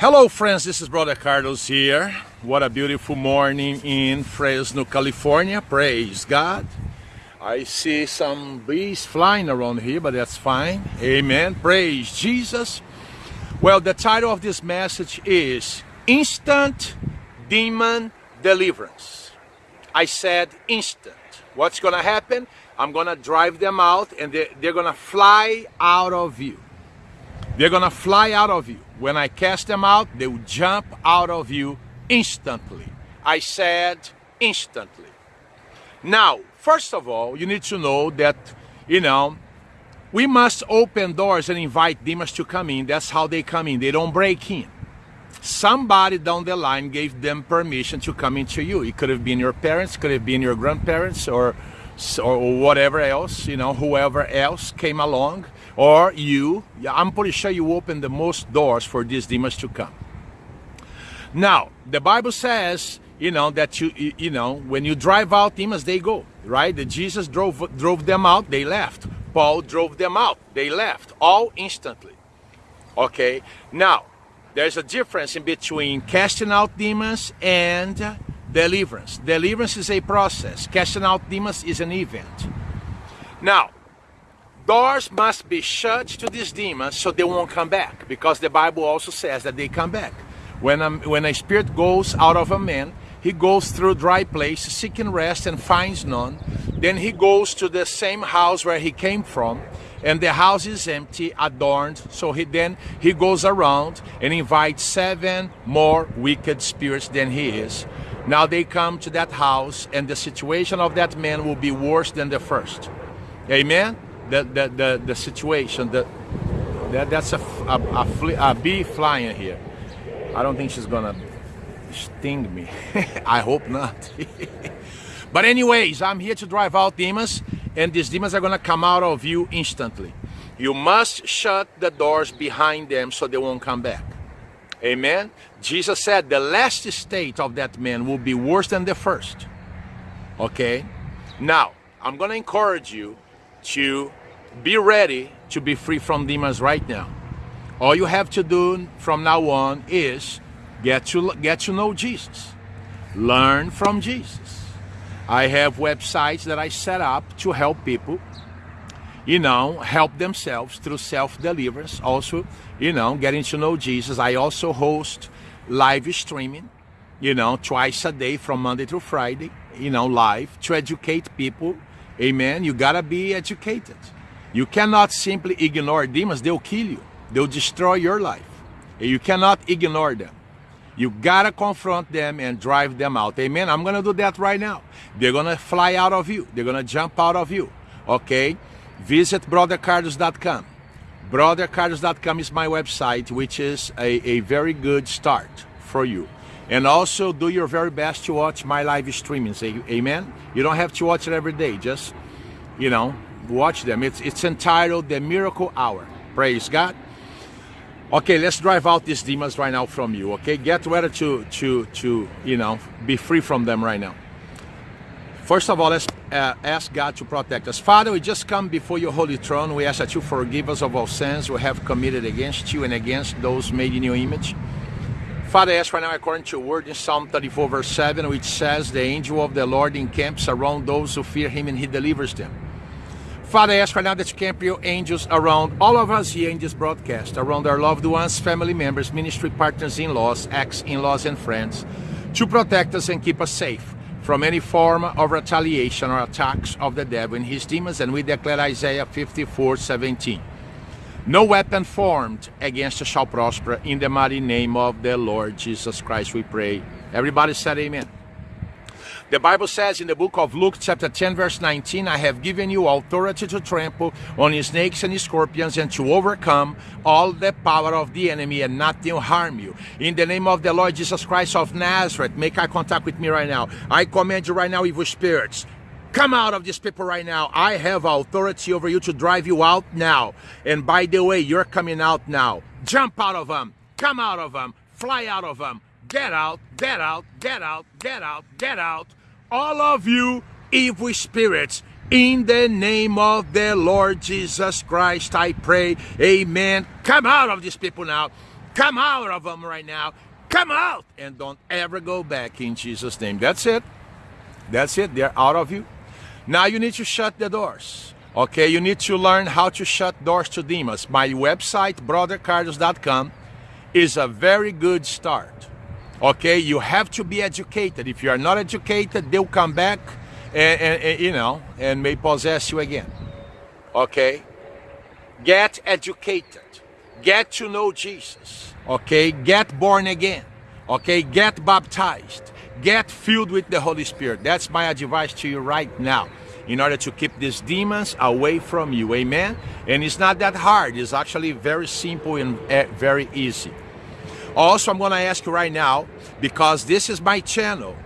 Hello friends, this is Brother Carlos here. What a beautiful morning in Fresno, California. Praise God. I see some bees flying around here, but that's fine. Amen. Praise Jesus. Well, the title of this message is Instant Demon Deliverance. I said instant. What's going to happen? I'm going to drive them out and they're, they're going to fly out of you. They're going to fly out of you. When I cast them out, they will jump out of you instantly. I said instantly. Now, first of all, you need to know that, you know, we must open doors and invite demons to come in. That's how they come in. They don't break in. Somebody down the line gave them permission to come into you. It could have been your parents, could have been your grandparents, or or whatever else, you know, whoever else came along, or you, I'm pretty sure you open the most doors for these demons to come. Now, the Bible says, you know, that you, you know, when you drive out demons, they go, right? The Jesus drove, drove them out, they left. Paul drove them out, they left, all instantly. Okay, now, there's a difference in between casting out demons and Deliverance. Deliverance is a process. Casting out demons is an event. Now, doors must be shut to these demons so they won't come back because the Bible also says that they come back. When a, when a spirit goes out of a man, he goes through dry place seeking rest and finds none. Then he goes to the same house where he came from and the house is empty, adorned. So he then he goes around and invites seven more wicked spirits than he is. Now they come to that house and the situation of that man will be worse than the first. Amen? The, the, the, the situation, the, that, that's a, a, a, a bee flying here. I don't think she's gonna sting me. I hope not. but anyways, I'm here to drive out demons and these demons are gonna come out of you instantly. You must shut the doors behind them so they won't come back. Amen. Jesus said the last state of that man will be worse than the first. Okay. Now, I'm going to encourage you to be ready to be free from demons right now. All you have to do from now on is get to get to know Jesus. Learn from Jesus. I have websites that I set up to help people you know, help themselves through self-deliverance. Also, you know, getting to know Jesus. I also host live streaming, you know, twice a day from Monday through Friday, you know, live to educate people. Amen. You gotta be educated. You cannot simply ignore demons. They'll kill you. They'll destroy your life. You cannot ignore them. You gotta confront them and drive them out. Amen. I'm gonna do that right now. They're gonna fly out of you. They're gonna jump out of you. Okay visit brothercarlos.com. Brothercarlos.com is my website, which is a, a very good start for you. And also do your very best to watch my live streamings. Amen. You don't have to watch it every day. Just, you know, watch them. It's, it's entitled The Miracle Hour. Praise God. Okay, let's drive out these demons right now from you. Okay, get ready to, to, to, you know, be free from them right now. First of all, let's uh, ask God to protect us. Father, we just come before your holy throne. We ask that you forgive us of all sins we have committed against you and against those made in your image. Father, I ask right now according to your word in Psalm 34 verse 7, which says, The angel of the Lord encamps around those who fear him and he delivers them. Father, I ask right now that you camp your angels around all of us here in this broadcast, around our loved ones, family members, ministry partners, in-laws, ex-in-laws, and friends, to protect us and keep us safe from any form of retaliation or attacks of the devil and his demons, and we declare Isaiah 54, 17. No weapon formed against us shall prosper. In the mighty name of the Lord Jesus Christ, we pray. Everybody said amen. The Bible says in the book of Luke chapter 10 verse 19, I have given you authority to trample on snakes and scorpions and to overcome all the power of the enemy and nothing will harm you. In the name of the Lord Jesus Christ of Nazareth, make eye contact with me right now. I command you right now, evil spirits, Come out of these people right now. I have authority over you to drive you out now. And by the way, you're coming out now. Jump out of them. Come out of them. Fly out of them. Get out, get out, get out, get out, get out all of you evil spirits in the name of the Lord Jesus Christ, I pray. Amen. Come out of these people now. Come out of them right now. Come out and don't ever go back in Jesus' name. That's it. That's it. They're out of you. Now you need to shut the doors. Okay, you need to learn how to shut doors to demons. My website, brothercarlos.com, is a very good start. Okay, you have to be educated. If you are not educated, they'll come back and, and, and you know and may possess you again. Okay, get educated. Get to know Jesus. Okay, get born again. Okay, get baptized. Get filled with the Holy Spirit. That's my advice to you right now in order to keep these demons away from you. Amen? And it's not that hard. It's actually very simple and eh, very easy. Also, I'm going to ask you right now, because this is my channel.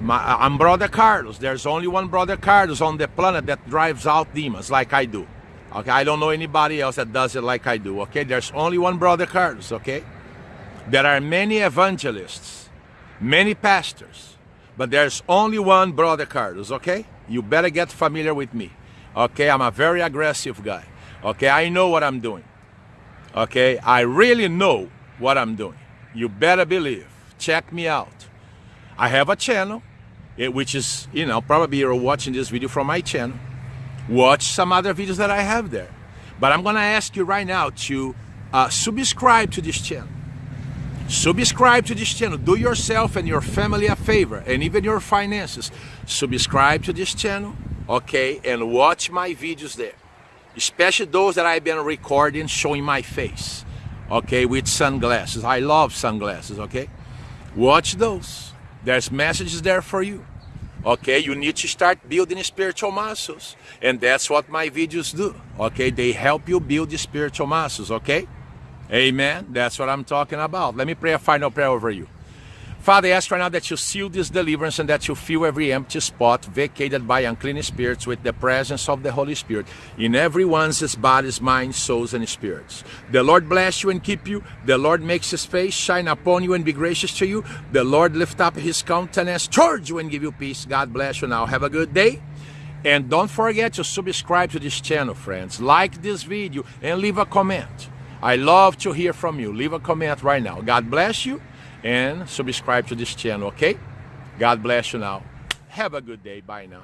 My, I'm Brother Carlos. There's only one Brother Carlos on the planet that drives out demons like I do. Okay, I don't know anybody else that does it like I do. Okay, there's only one Brother Carlos. Okay, there are many evangelists, many pastors, but there's only one Brother Carlos. Okay, you better get familiar with me. Okay, I'm a very aggressive guy. Okay, I know what I'm doing. Okay, I really know what I'm doing. You better believe. Check me out. I have a channel, eh, which is, you know, probably you're watching this video from my channel. Watch some other videos that I have there. But I'm going to ask you right now to uh, subscribe to this channel. Subscribe to this channel. Do yourself and your family a favor and even your finances. Subscribe to this channel, okay, and watch my videos there. Especially those that I've been recording showing my face, okay, with sunglasses. I love sunglasses, okay? Watch those. There's messages there for you. Okay, you need to start building spiritual muscles. And that's what my videos do. Okay, they help you build spiritual muscles, okay? Amen. That's what I'm talking about. Let me pray a final prayer over you. Father, I ask right now that you seal this deliverance and that you fill every empty spot vacated by unclean spirits with the presence of the Holy Spirit in everyone's bodies, minds, souls, and spirits. The Lord bless you and keep you. The Lord makes his face shine upon you and be gracious to you. The Lord lift up his countenance towards you and give you peace. God bless you now. Have a good day. And don't forget to subscribe to this channel, friends. Like this video and leave a comment. I love to hear from you. Leave a comment right now. God bless you and subscribe to this channel, okay? God bless you now. Have a good day. Bye now.